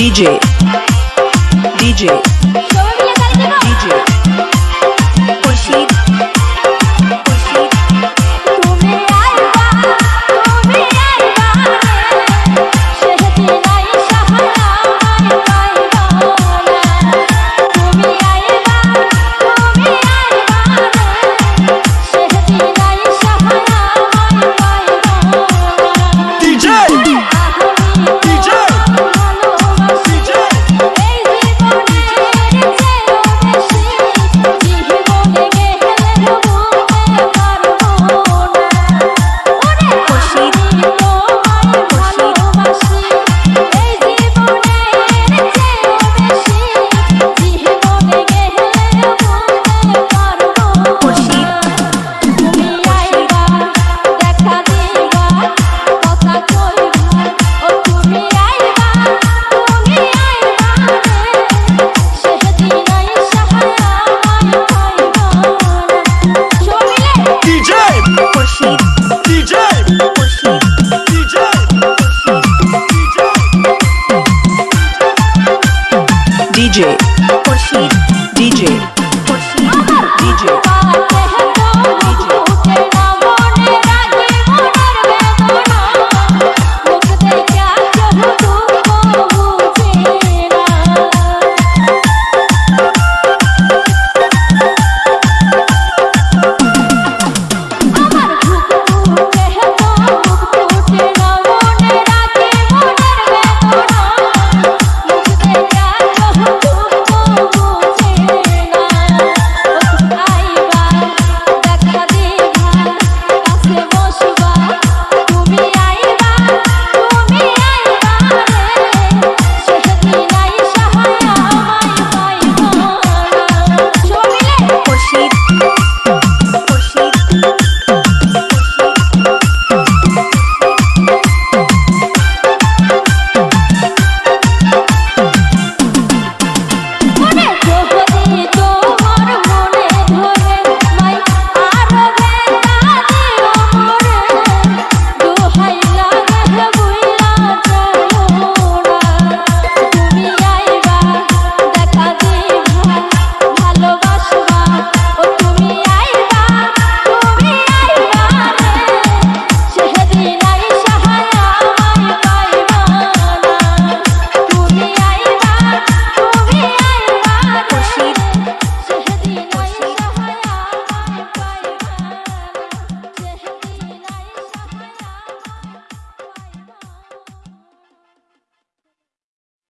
DJ. DJ Rashid DJ